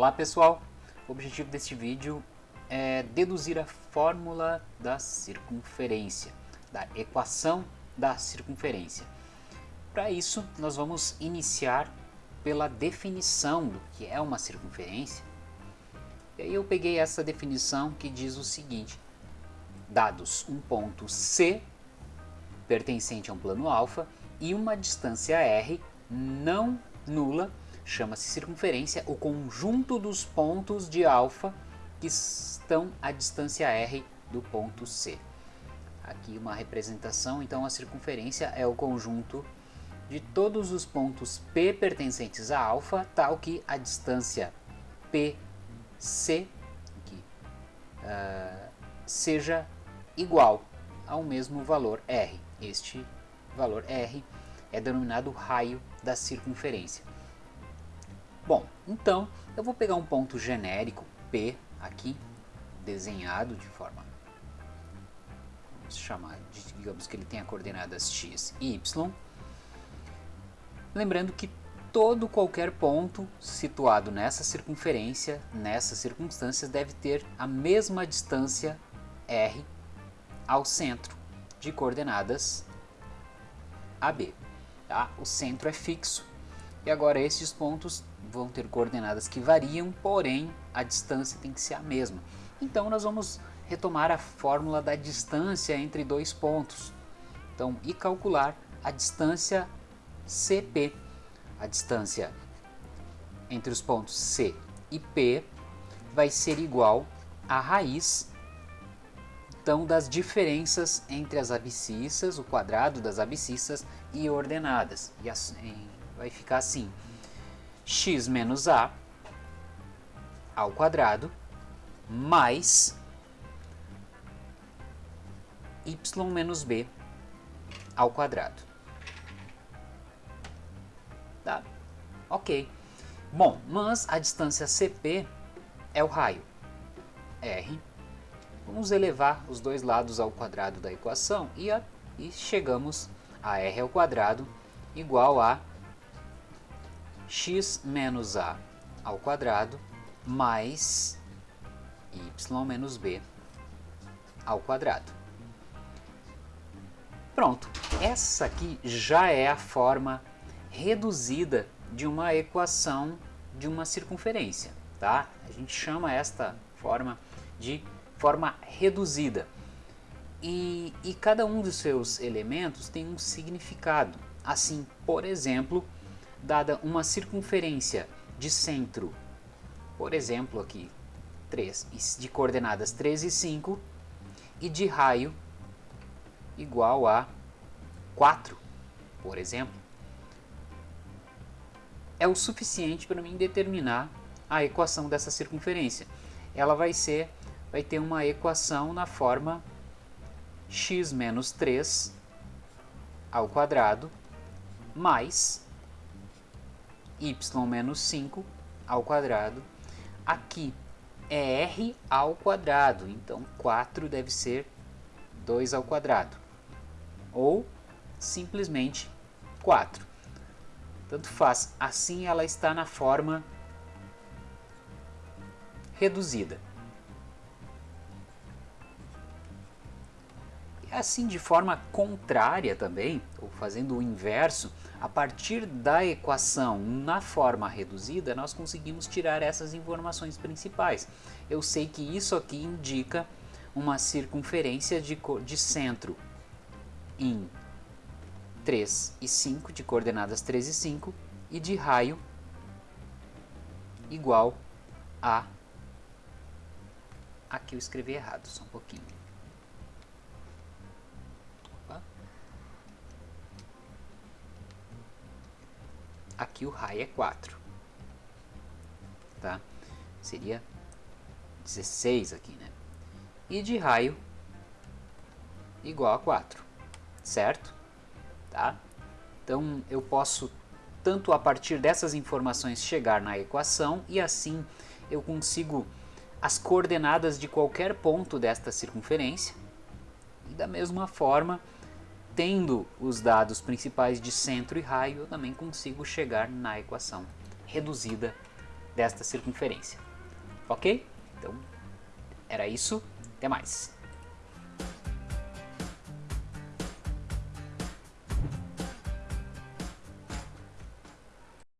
Olá pessoal, o objetivo deste vídeo é deduzir a fórmula da circunferência, da equação da circunferência. Para isso, nós vamos iniciar pela definição do que é uma circunferência. E aí eu peguei essa definição que diz o seguinte, dados um ponto C pertencente a um plano alfa e uma distância r não nula, chama-se circunferência, o conjunto dos pontos de alfa que estão à distância r do ponto C. Aqui uma representação, então a circunferência é o conjunto de todos os pontos P pertencentes a alfa, tal que a distância PC aqui, uh, seja igual ao mesmo valor R. Este valor R é denominado raio da circunferência. Bom, então eu vou pegar um ponto genérico P aqui, desenhado de forma, vamos chamar, digamos que ele tenha coordenadas x e y. Lembrando que todo qualquer ponto situado nessa circunferência, nessas circunstâncias, deve ter a mesma distância r ao centro de coordenadas AB. Tá? O centro é fixo e agora esses pontos vão ter coordenadas que variam, porém a distância tem que ser a mesma. Então nós vamos retomar a fórmula da distância entre dois pontos. Então, e calcular a distância CP. A distância entre os pontos C e P vai ser igual à raiz então das diferenças entre as abscissas, o quadrado das abscissas e ordenadas. E assim, vai ficar assim, x menos a ao quadrado mais y menos b ao quadrado. Tá? Ok. Bom, mas a distância CP é o raio R Vamos elevar os dois lados ao quadrado da equação e, a, e chegamos a r ao quadrado igual a x menos a ao quadrado mais y menos b ao quadrado. Pronto, essa aqui já é a forma reduzida de uma equação de uma circunferência, tá? A gente chama esta forma de forma reduzida. E, e cada um dos seus elementos tem um significado. Assim, por exemplo, dada uma circunferência de centro, por exemplo aqui, 3, de coordenadas 3 e 5, e de raio igual a 4, por exemplo, é o suficiente para mim determinar a equação dessa circunferência. Ela vai ser vai ter uma equação na forma x menos 3 ao quadrado mais y menos 5 ao quadrado. Aqui é r ao quadrado, então 4 deve ser 2 ao quadrado. Ou simplesmente 4. Tanto faz, assim ela está na forma reduzida. Assim, de forma contrária também, ou fazendo o inverso, a partir da equação na forma reduzida, nós conseguimos tirar essas informações principais. Eu sei que isso aqui indica uma circunferência de, de centro em 3 e 5, de coordenadas 3 e 5, e de raio igual a... Aqui eu escrevi errado, só um pouquinho. Aqui o raio é 4. Tá? Seria 16 aqui, né? E de raio igual a 4, certo? Tá? Então eu posso tanto a partir dessas informações chegar na equação e assim eu consigo as coordenadas de qualquer ponto desta circunferência e da mesma forma tendo os dados principais de centro e raio, eu também consigo chegar na equação reduzida desta circunferência. Ok? Então, era isso. Até mais.